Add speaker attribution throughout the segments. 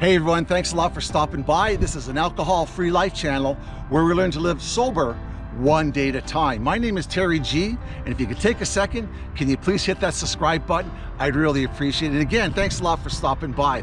Speaker 1: Hey everyone, thanks a lot for stopping by. This is an alcohol-free life channel where we learn to live sober one day at a time. My name is Terry G, and if you could take a second, can you please hit that subscribe button? I'd really appreciate it. Again, thanks a lot for stopping by.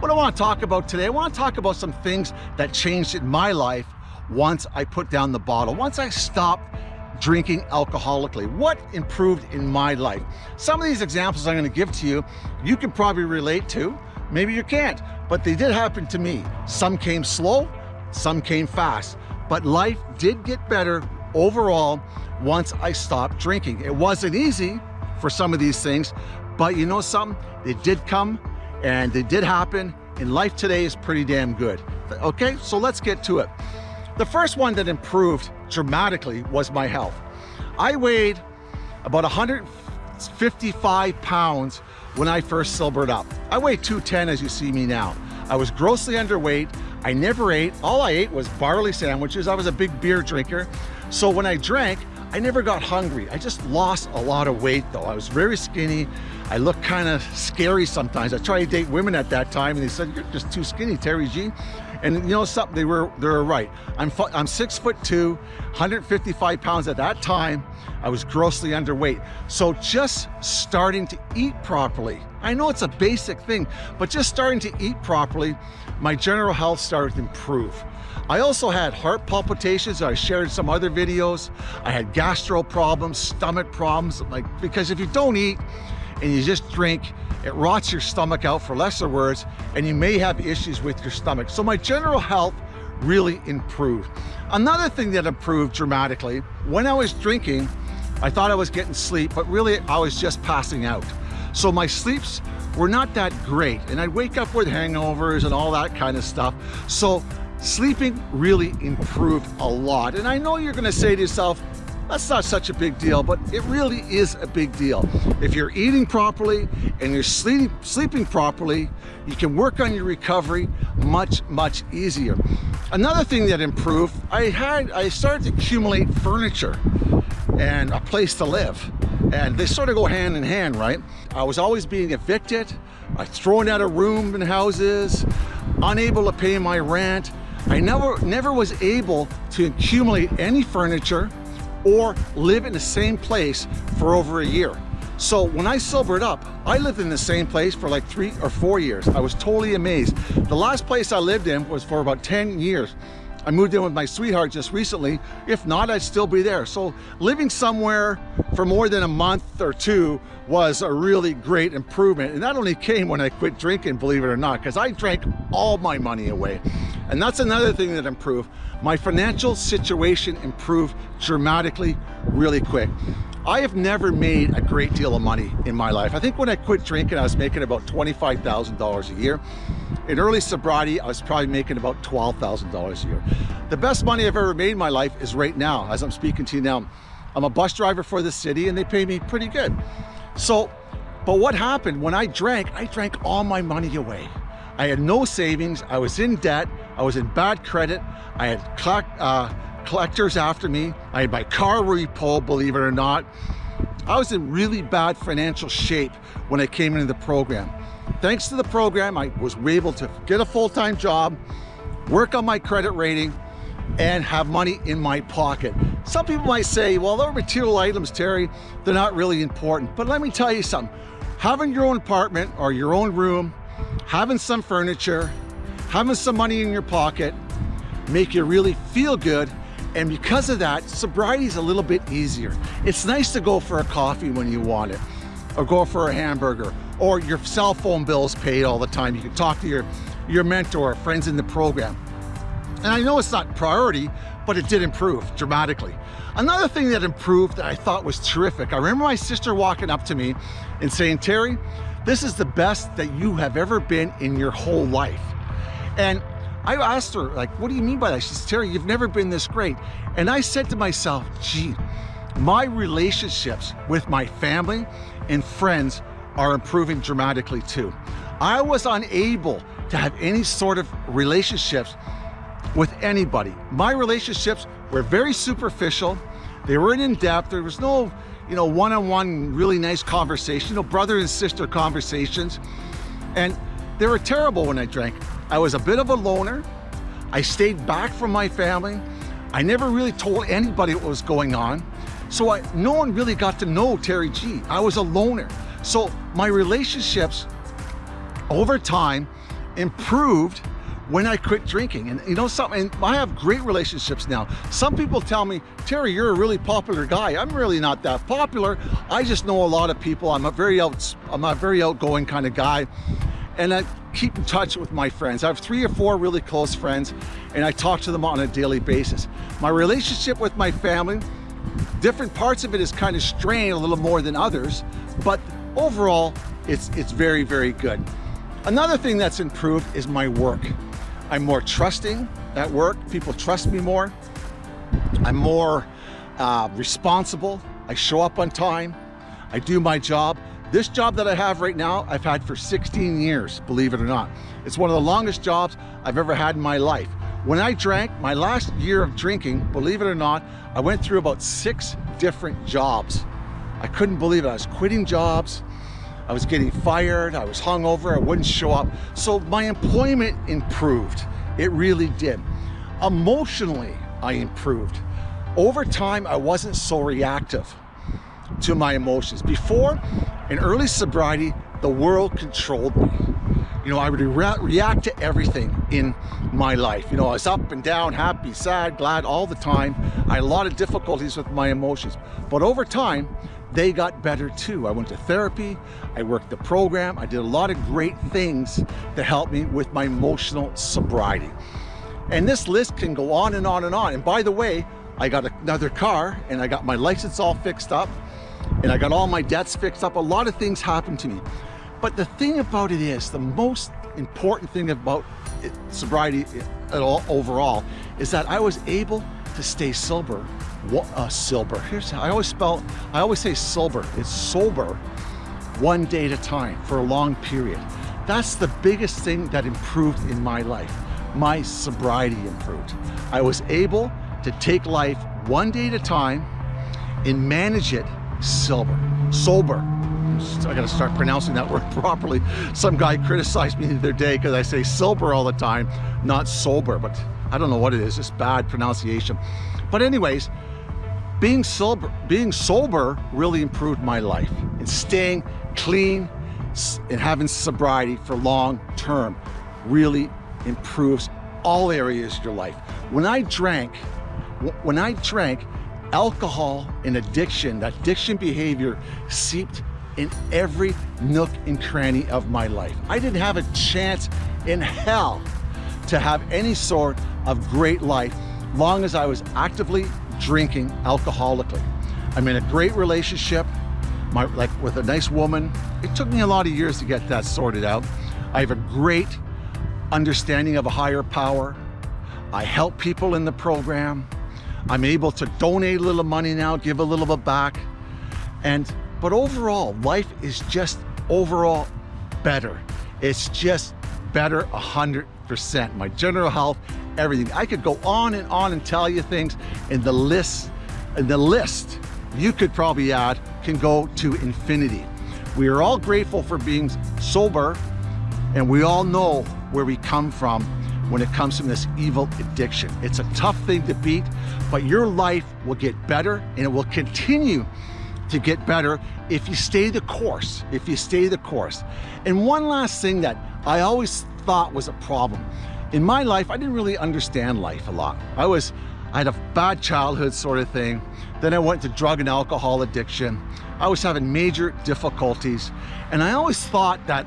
Speaker 1: What I want to talk about today, I want to talk about some things that changed in my life once I put down the bottle, once I stopped drinking alcoholically. What improved in my life? Some of these examples I'm going to give to you, you can probably relate to, maybe you can't, but they did happen to me. Some came slow, some came fast, but life did get better overall once I stopped drinking. It wasn't easy for some of these things, but you know something? They did come and they did happen and life today is pretty damn good. Okay, so let's get to it. The first one that improved dramatically was my health. I weighed about 155 pounds when I first sobered up. I weighed 210 as you see me now. I was grossly underweight. I never ate. All I ate was barley sandwiches. I was a big beer drinker. So when I drank, I never got hungry. I just lost a lot of weight though. I was very skinny. I looked kind of scary sometimes. I tried to date women at that time and they said, you're just too skinny, Terry G. And you know something, they were, they were right. I'm, I'm six foot two, 155 pounds at that time. I was grossly underweight. So just starting to eat properly. I know it's a basic thing, but just starting to eat properly, my general health started to improve. I also had heart palpitations. I shared some other videos. I had gastro problems, stomach problems, like because if you don't eat and you just drink, it rots your stomach out for lesser words, and you may have issues with your stomach. So my general health really improved. Another thing that improved dramatically, when I was drinking, I thought I was getting sleep, but really I was just passing out. So my sleeps were not that great, and I'd wake up with hangovers and all that kind of stuff. So sleeping really improved a lot. And I know you're gonna say to yourself, that's not such a big deal, but it really is a big deal. If you're eating properly and you're sleep, sleeping properly, you can work on your recovery much, much easier. Another thing that improved, I had, I started to accumulate furniture and a place to live. And they sort of go hand in hand, right? I was always being evicted, I thrown out of room and houses, unable to pay my rent. I never, never was able to accumulate any furniture or live in the same place for over a year. So when I sobered up, I lived in the same place for like three or four years. I was totally amazed. The last place I lived in was for about 10 years. I moved in with my sweetheart just recently. If not, I'd still be there. So living somewhere for more than a month or two was a really great improvement. And that only came when I quit drinking, believe it or not, because I drank all my money away. And that's another thing that improved. My financial situation improved dramatically, really quick. I have never made a great deal of money in my life. I think when I quit drinking, I was making about $25,000 a year. In early sobriety, I was probably making about $12,000 a year. The best money I've ever made in my life is right now, as I'm speaking to you now. I'm a bus driver for the city and they pay me pretty good. So, but what happened when I drank, I drank all my money away. I had no savings, I was in debt, I was in bad credit, I had uh, collectors after me. I had my car repo, believe it or not. I was in really bad financial shape when I came into the program. Thanks to the program, I was able to get a full-time job, work on my credit rating, and have money in my pocket. Some people might say, well, they're material items, Terry. They're not really important. But let me tell you something. Having your own apartment or your own room, having some furniture, having some money in your pocket, make you really feel good and because of that, sobriety is a little bit easier. It's nice to go for a coffee when you want it, or go for a hamburger, or your cell phone bill's paid all the time. You can talk to your, your mentor, friends in the program. And I know it's not priority, but it did improve dramatically. Another thing that improved that I thought was terrific, I remember my sister walking up to me and saying, Terry, this is the best that you have ever been in your whole life. And I asked her, like, what do you mean by that? She said, Terry, you've never been this great. And I said to myself, gee, my relationships with my family and friends are improving dramatically too. I was unable to have any sort of relationships with anybody. My relationships were very superficial. They weren't in depth. There was no, you know, one-on-one -on -one really nice conversation, you know, brother and sister conversations. And they were terrible when I drank. I was a bit of a loner. I stayed back from my family. I never really told anybody what was going on. So I, no one really got to know Terry G. I was a loner. So my relationships over time improved when I quit drinking. And you know something, I have great relationships now. Some people tell me, Terry, you're a really popular guy. I'm really not that popular. I just know a lot of people. I'm a very out, I'm a very outgoing kind of guy. And I keep in touch with my friends. I have three or four really close friends and I talk to them on a daily basis. My relationship with my family, different parts of it is kind of strained a little more than others, but overall, it's, it's very, very good. Another thing that's improved is my work. I'm more trusting at work. People trust me more. I'm more uh, responsible. I show up on time. I do my job. This job that I have right now, I've had for 16 years, believe it or not. It's one of the longest jobs I've ever had in my life. When I drank, my last year of drinking, believe it or not, I went through about six different jobs. I couldn't believe it. I was quitting jobs. I was getting fired, I was hungover, I wouldn't show up. So my employment improved. It really did. Emotionally, I improved. Over time, I wasn't so reactive to my emotions. Before, in early sobriety, the world controlled me. You know, I would re react to everything in my life. You know, I was up and down, happy, sad, glad all the time. I had a lot of difficulties with my emotions. But over time, they got better too. I went to therapy, I worked the program, I did a lot of great things to help me with my emotional sobriety. And this list can go on and on and on. And by the way, I got another car and I got my license all fixed up and I got all my debts fixed up. A lot of things happened to me. But the thing about it is, the most important thing about it, sobriety at all overall is that I was able to stay sober what a sober. Here's how I always spell, I always say sober. It's sober one day at a time for a long period. That's the biggest thing that improved in my life. My sobriety improved. I was able to take life one day at a time and manage it sober. Sober. I gotta start pronouncing that word properly. Some guy criticized me the other day because I say sober all the time, not sober, but I don't know what it is, it's bad pronunciation. But anyways, being sober, being sober really improved my life and staying clean and having sobriety for long term really improves all areas of your life. When I drank, when I drank, alcohol and addiction, that addiction behavior seeped in every nook and cranny of my life. I didn't have a chance in hell to have any sort of great life long as I was actively drinking alcoholically. I'm in a great relationship, my, like with a nice woman. It took me a lot of years to get that sorted out. I have a great understanding of a higher power. I help people in the program. I'm able to donate a little money now, give a little bit back. And, but overall, life is just overall better. It's just better a hundred percent. My general health everything. I could go on and on and tell you things and the list, and the list you could probably add can go to infinity. We are all grateful for being sober and we all know where we come from when it comes to this evil addiction. It's a tough thing to beat, but your life will get better and it will continue to get better if you stay the course, if you stay the course. And one last thing that I always thought was a problem in my life, I didn't really understand life a lot. I was, I had a bad childhood sort of thing. Then I went to drug and alcohol addiction. I was having major difficulties. And I always thought that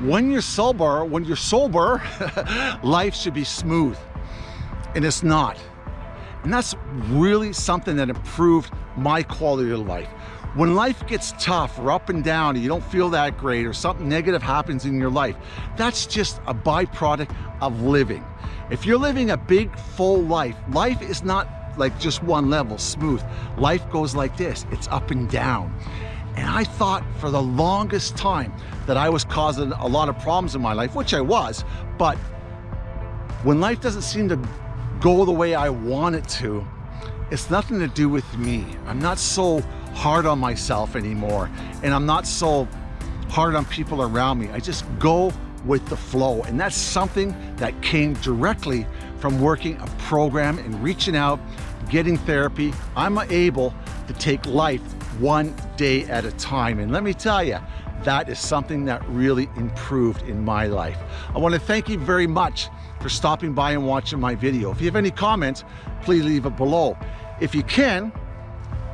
Speaker 1: when you're sober, when you're sober, life should be smooth. And it's not. And that's really something that improved my quality of life. When life gets tough or up and down and you don't feel that great or something negative happens in your life, that's just a byproduct of living. If you're living a big, full life, life is not like just one level, smooth. Life goes like this, it's up and down. And I thought for the longest time that I was causing a lot of problems in my life, which I was, but when life doesn't seem to go the way I want it to, it's nothing to do with me. I'm not so hard on myself anymore and I'm not so hard on people around me. I just go with the flow. And that's something that came directly from working a program and reaching out, getting therapy. I'm able to take life one day at a time. And let me tell you, that is something that really improved in my life. I want to thank you very much for stopping by and watching my video. If you have any comments, please leave it below. If you can,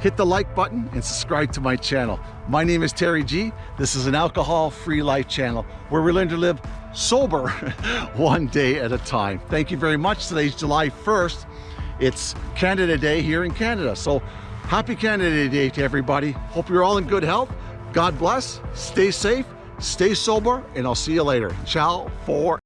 Speaker 1: hit the like button and subscribe to my channel. My name is Terry G. This is an alcohol-free life channel where we learn to live sober one day at a time. Thank you very much. Today's July 1st. It's Canada Day here in Canada. So happy Canada Day to everybody. Hope you're all in good health. God bless, stay safe, stay sober, and I'll see you later. Ciao for